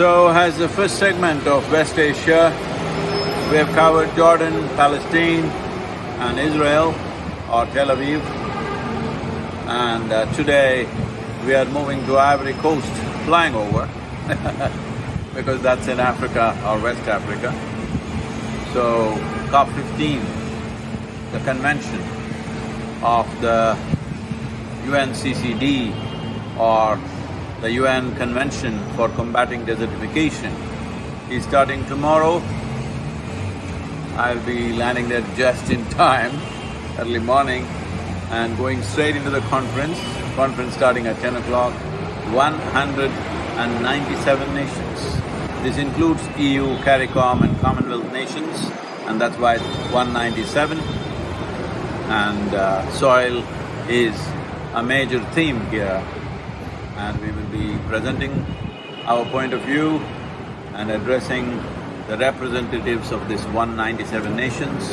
So as the first segment of West Asia, we have covered Jordan, Palestine and Israel or Tel Aviv. And uh, today we are moving to Ivory Coast, flying over because that's in Africa or West Africa. So COP fifteen, the convention of the UNCCD or the UN Convention for Combating Desertification is starting tomorrow. I'll be landing there just in time, early morning and going straight into the conference, conference starting at ten o'clock, 197 nations. This includes EU, CARICOM and Commonwealth nations and that's why it's 197. And uh, soil is a major theme here and we will be presenting our point of view and addressing the representatives of this 197 nations.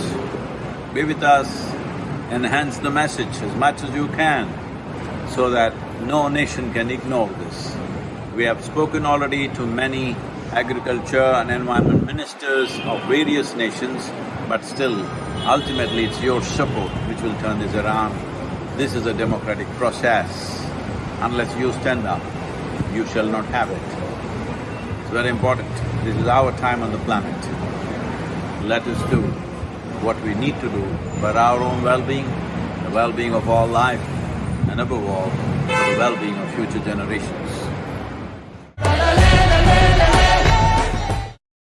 Be with us, enhance the message as much as you can so that no nation can ignore this. We have spoken already to many agriculture and environment ministers of various nations, but still, ultimately it's your support which will turn this around. This is a democratic process. Unless you stand up, you shall not have it. It's very important. This is our time on the planet. Let us do what we need to do for our own well-being, the well-being of all life, and above all, the well-being of future generations.